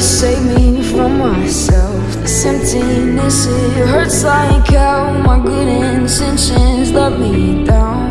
to save me from myself. This emptiness, it hurts like hell My good intentions let me down.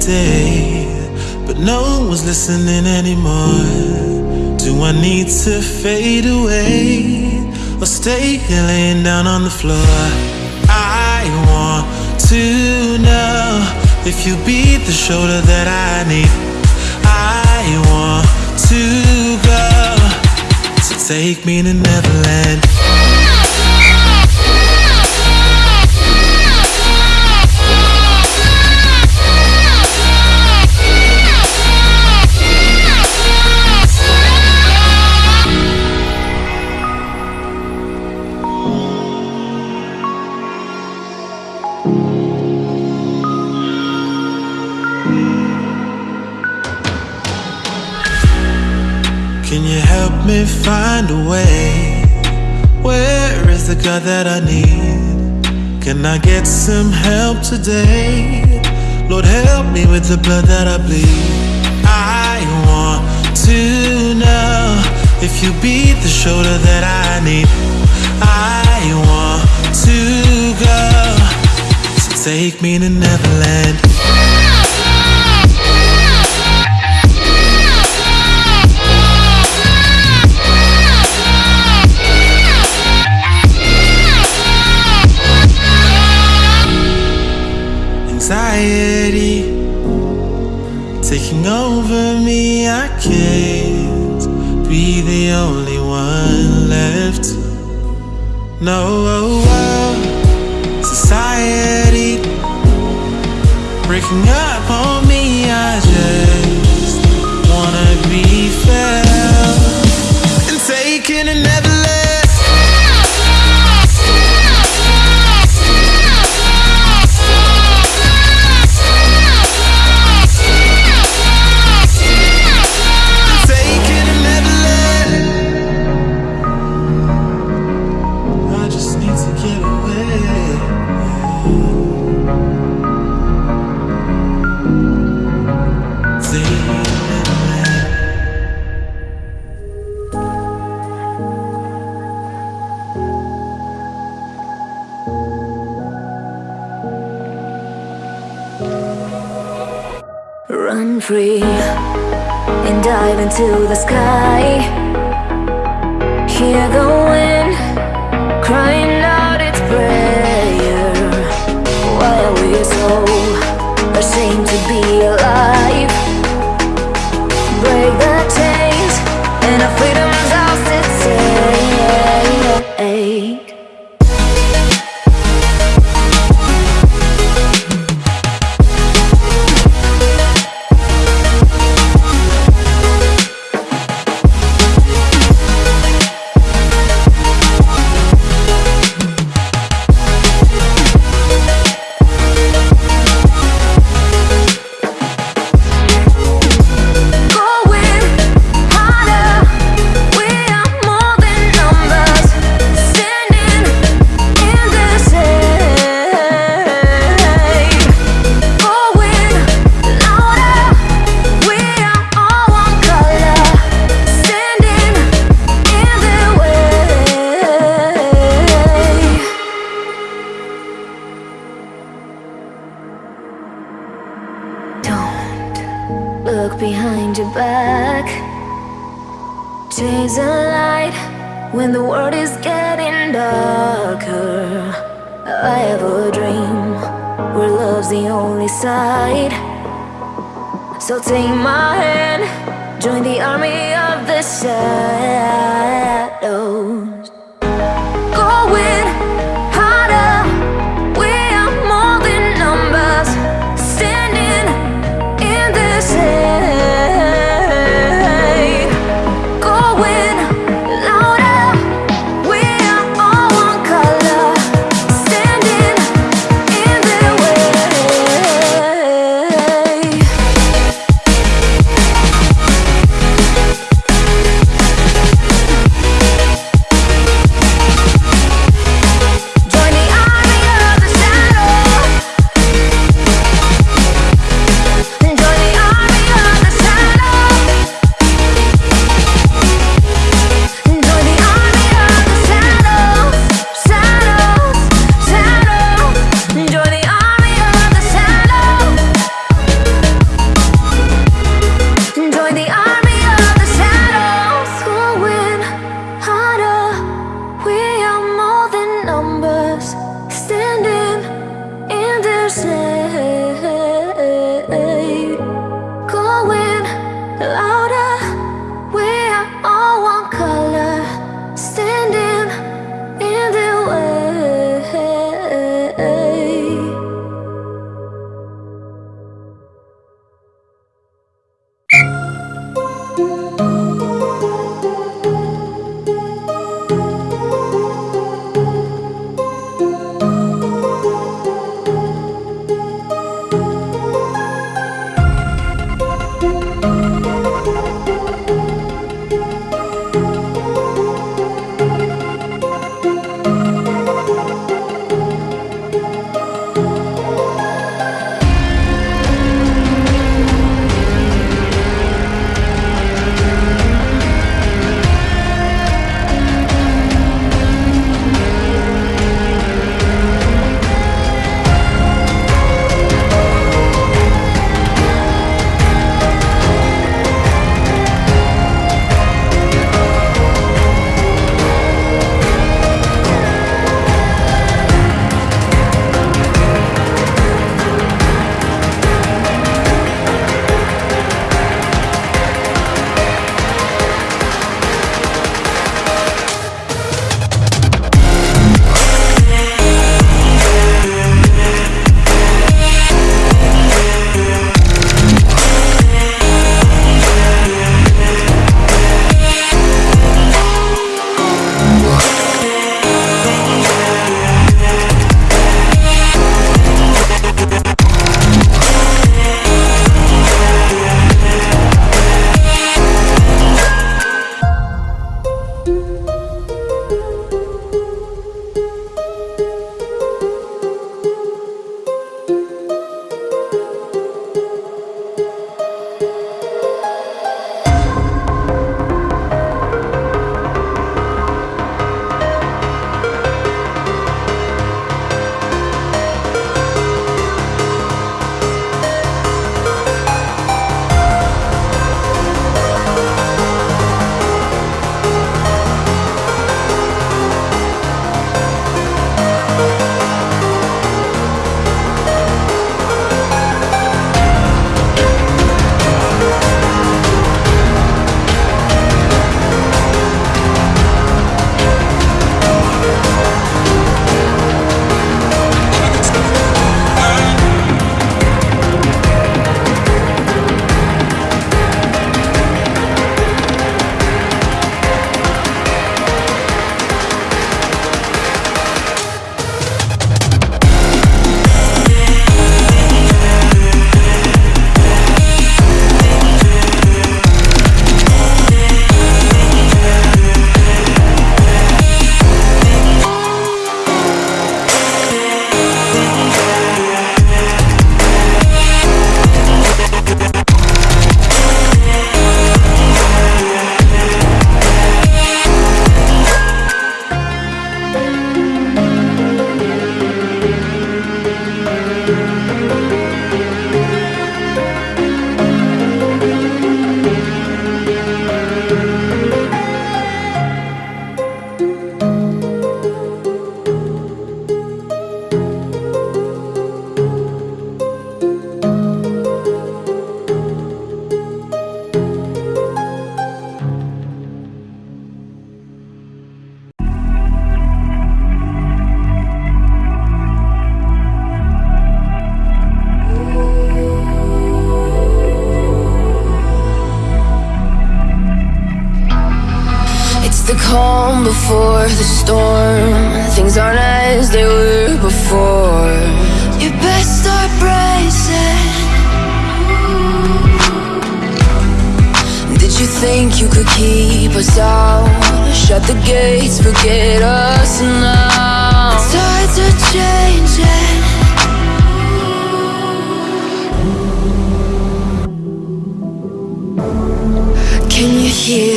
Today, but no one's listening anymore. Do I need to fade away or stay here laying down on the floor? I want to know if you'll be the shoulder that I need. I want to go, so take me to Neverland. That I need? Can I get some help today? Lord, help me with the blood that I bleed. I want to know if you be the shoulder that I need. I want to go. So take me to Neverland. No,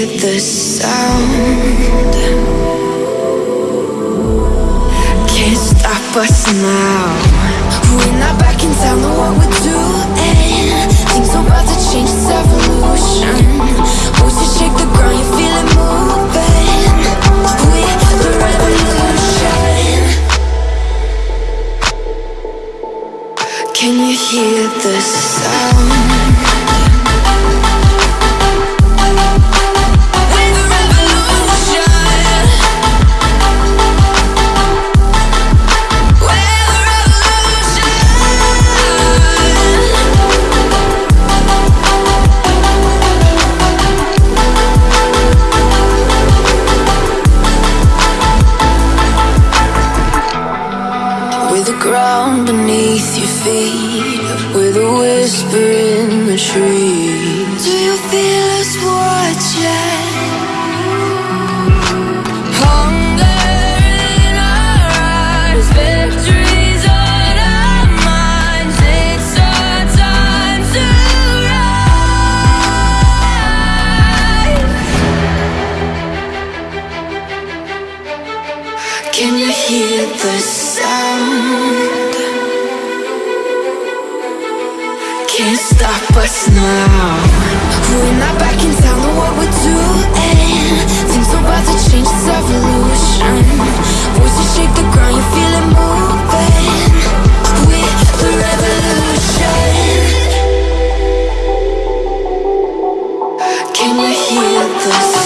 the sound? Can't stop us now. We're not back in town, know what we're doing. Things are about to change, it's evolution. Voices shake the ground, you feel it moving. We're the revolution. Can you hear the sound? Stop us now. We're not back in town, know what we're doing. Things are about to change, it's evolution. Voices shake the ground, you feel it moving. We're the revolution. Can you hear the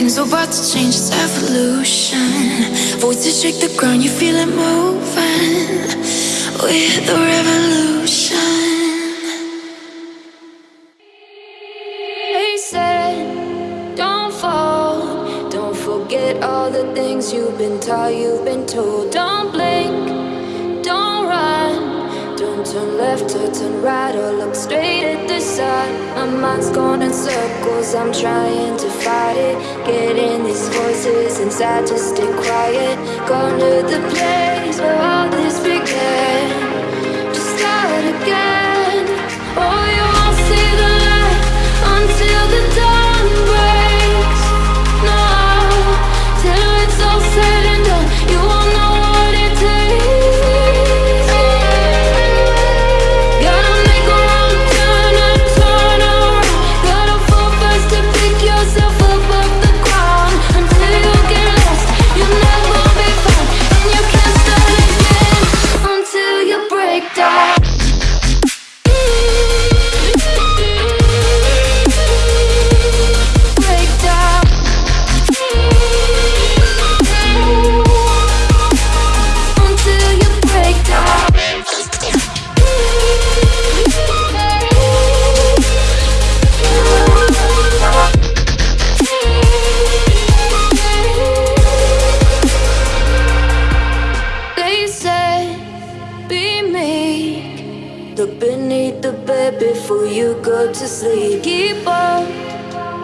Things are about to change, it's evolution. Voices shake the ground, you feel it moving. We're the revolution. They said, don't fall. Don't forget all the things you've been taught, you've been told. Don't blink, don't run. Don't turn left or turn right or look straight the sun. My mind's going in circles, I'm trying to fight it. Getting these voices inside to stay quiet. Gone to the place where all this bed before you go to sleep. Keep on,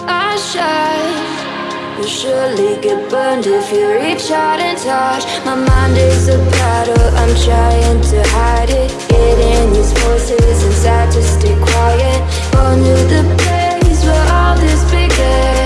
I shine. You surely get burned if you reach out and touch. My mind is a battle, I'm trying to hide it. Getting these voices inside to stay quiet. On to the place where all this began.